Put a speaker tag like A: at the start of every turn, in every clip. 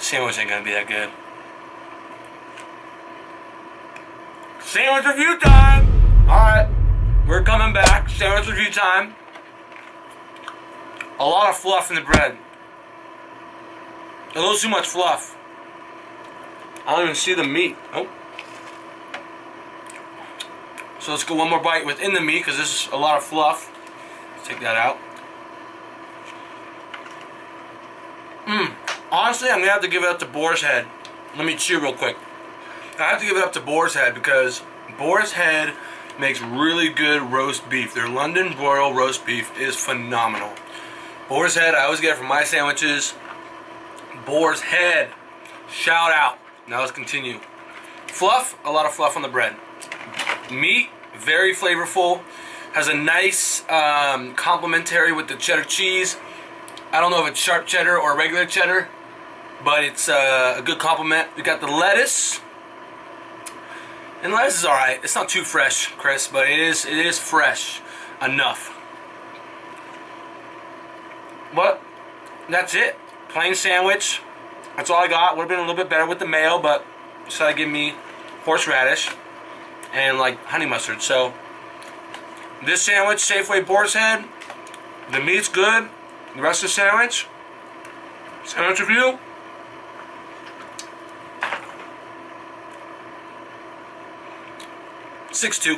A: Sandwich ain't gonna be that good. Sandwich review time! Alright, we're coming back. Sandwich review time. A lot of fluff in the bread. A little too much fluff. I don't even see the meat. Oh. So let's go one more bite within the meat because this is a lot of fluff. Let's take that out. Honestly, I'm going to have to give it up to Boar's Head. Let me chew real quick. I have to give it up to Boar's Head because Boar's Head makes really good roast beef. Their London broil roast beef is phenomenal. Boar's Head, I always get it from my sandwiches. Boar's Head. Shout out. Now let's continue. Fluff, a lot of fluff on the bread. Meat, very flavorful. Has a nice um, complementary with the cheddar cheese. I don't know if it's sharp cheddar or regular cheddar, but it's uh, a good compliment. We got the lettuce. And lettuce is alright. It's not too fresh, Chris, but it is it is fresh enough. But that's it. Plain sandwich. That's all I got. Would have been a little bit better with the mayo, but decided to give me horseradish and like honey mustard. So this sandwich, Safeway Boar's Head, the meat's good. The rest of the sandwich, sandwich review. Six two.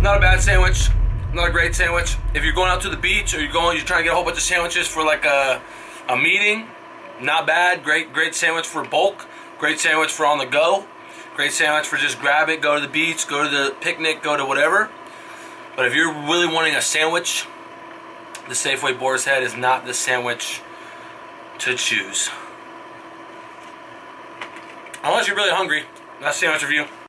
A: Not a bad sandwich. Not a great sandwich. If you're going out to the beach or you're going, you're trying to get a whole bunch of sandwiches for like a, a meeting, not bad. Great, great sandwich for bulk. Great sandwich for on the go. Great sandwich for just grab it, go to the beach, go to the picnic, go to whatever. But if you're really wanting a sandwich, the Safeway Boar's Head is not the sandwich to choose. Unless you're really hungry. That's sandwich review.